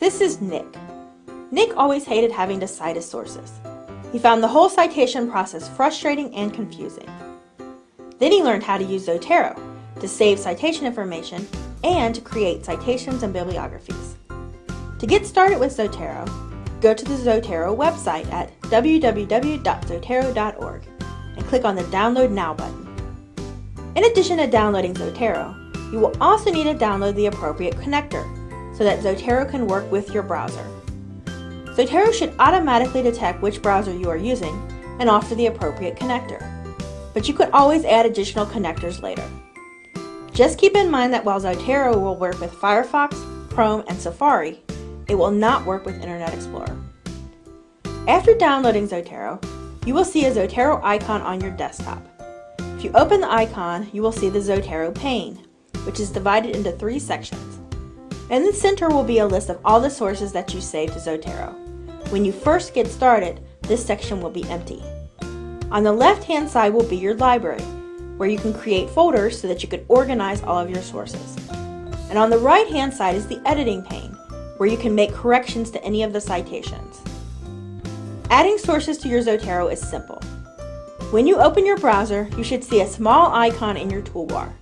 This is Nick. Nick always hated having to cite his sources. He found the whole citation process frustrating and confusing. Then he learned how to use Zotero to save citation information and to create citations and bibliographies. To get started with Zotero, go to the Zotero website at www.zotero.org and click on the Download Now button. In addition to downloading Zotero, you will also need to download the appropriate connector so that Zotero can work with your browser. Zotero should automatically detect which browser you are using and offer the appropriate connector, but you could always add additional connectors later. Just keep in mind that while Zotero will work with Firefox, Chrome, and Safari, it will not work with Internet Explorer. After downloading Zotero, you will see a Zotero icon on your desktop. If you open the icon, you will see the Zotero pane, which is divided into three sections. In the center will be a list of all the sources that you saved to Zotero. When you first get started, this section will be empty. On the left-hand side will be your library, where you can create folders so that you can organize all of your sources. And on the right-hand side is the editing pane, where you can make corrections to any of the citations. Adding sources to your Zotero is simple. When you open your browser, you should see a small icon in your toolbar,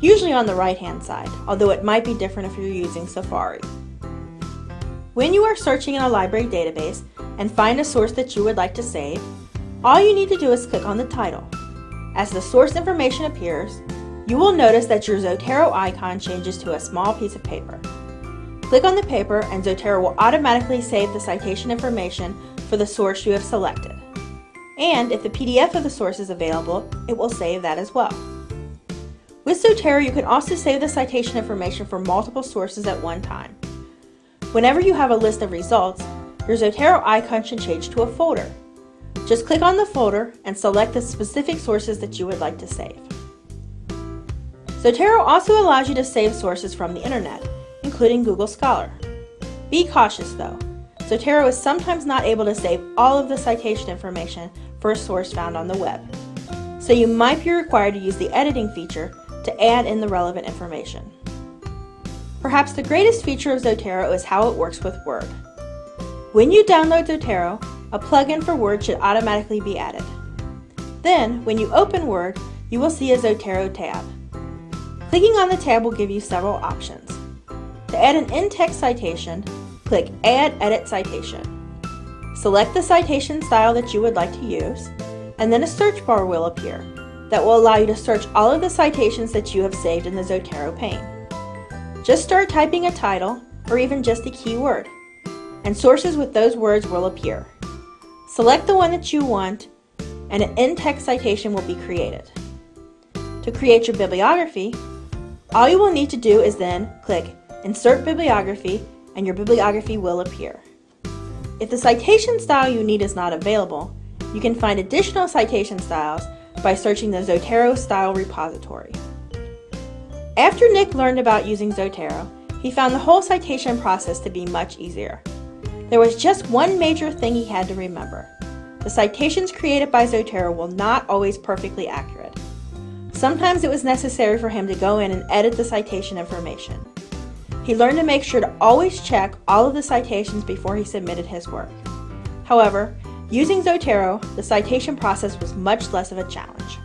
usually on the right-hand side, although it might be different if you're using Safari. When you are searching in a library database and find a source that you would like to save, all you need to do is click on the title. As the source information appears, you will notice that your Zotero icon changes to a small piece of paper. Click on the paper and Zotero will automatically save the citation information for the source you have selected. And if the PDF of the source is available, it will save that as well. With Zotero, you can also save the citation information for multiple sources at one time. Whenever you have a list of results, your Zotero icon should change to a folder. Just click on the folder and select the specific sources that you would like to save. Zotero also allows you to save sources from the internet, including Google Scholar. Be cautious though. Zotero is sometimes not able to save all of the citation information for a source found on the web. So you might be required to use the editing feature to add in the relevant information. Perhaps the greatest feature of Zotero is how it works with Word. When you download Zotero, a plugin for Word should automatically be added. Then, when you open Word, you will see a Zotero tab. Clicking on the tab will give you several options. To add an in-text citation, click Add Edit Citation. Select the citation style that you would like to use, and then a search bar will appear that will allow you to search all of the citations that you have saved in the Zotero pane. Just start typing a title, or even just a keyword, and sources with those words will appear. Select the one that you want, and an in-text citation will be created. To create your bibliography, all you will need to do is then click Insert Bibliography and your bibliography will appear. If the citation style you need is not available, you can find additional citation styles by searching the Zotero style repository. After Nick learned about using Zotero, he found the whole citation process to be much easier. There was just one major thing he had to remember. The citations created by Zotero were not always perfectly accurate. Sometimes it was necessary for him to go in and edit the citation information. He learned to make sure to always check all of the citations before he submitted his work. However, using Zotero, the citation process was much less of a challenge.